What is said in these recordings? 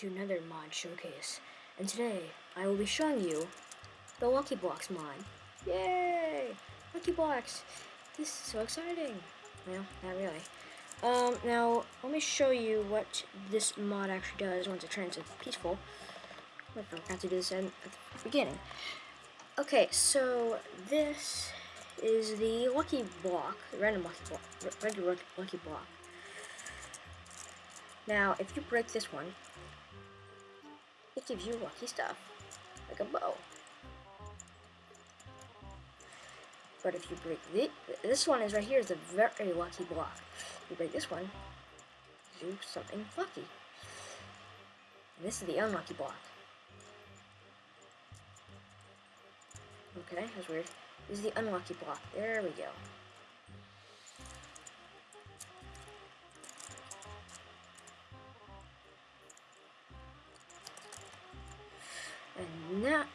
to another mod showcase, and today I will be showing you the Lucky Blocks mod. Yay! Lucky Blocks! This is so exciting. Well, not really. Um, now, let me show you what this mod actually does once it turns into peaceful. I forgot to do this at the beginning. Okay, so this is the lucky block, random lucky block, regular lucky block. Now, if you break this one, it gives you lucky stuff, like a bow. But if you break the, this one is right here is a very lucky block. If you break this one, do something lucky. And this is the unlucky block. Okay, that's weird. This is the unlucky block. There we go.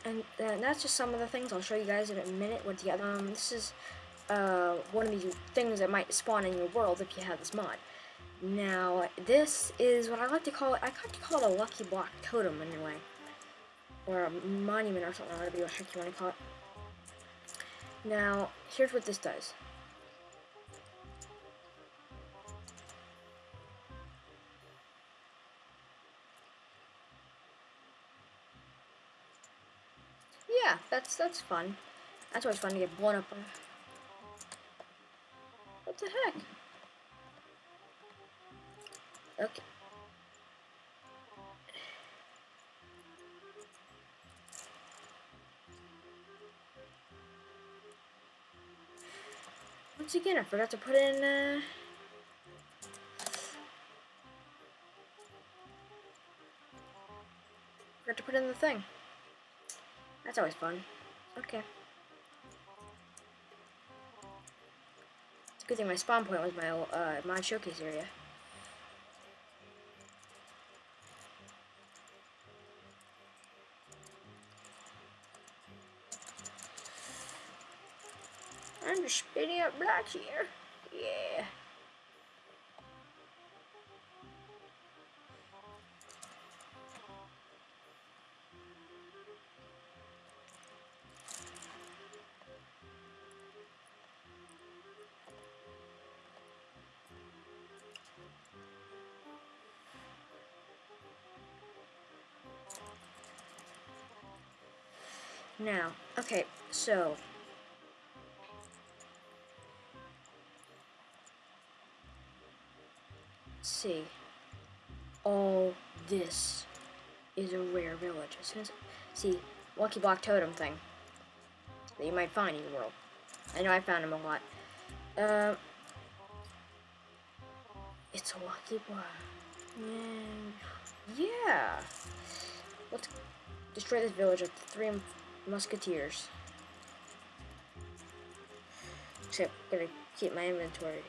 And that's just some of the things. I'll show you guys in a minute with the other. Um, this is uh, one of these things that might spawn in your world if you have this mod. Now, this is what I like to call it. I like to call it a lucky block totem anyway, or a monument or something, whatever the heck you want to call it. Now, here's what this does. That's that's fun. That's always fun to get blown up. What the heck? Okay. Once again, I forgot to put in, uh... Forgot to put in the thing. That's always fun. Okay. It's a good thing my spawn point was my uh, mod showcase area. I'm just spinning up black here. Yeah. Now, okay, so see. All this is a rare village. As soon as see, Lucky Block Totem thing that you might find in the world. I know I found them a lot. Um, it's a Lucky Block. Yeah. Let's destroy this village the three musketeers. Except, gonna keep my inventory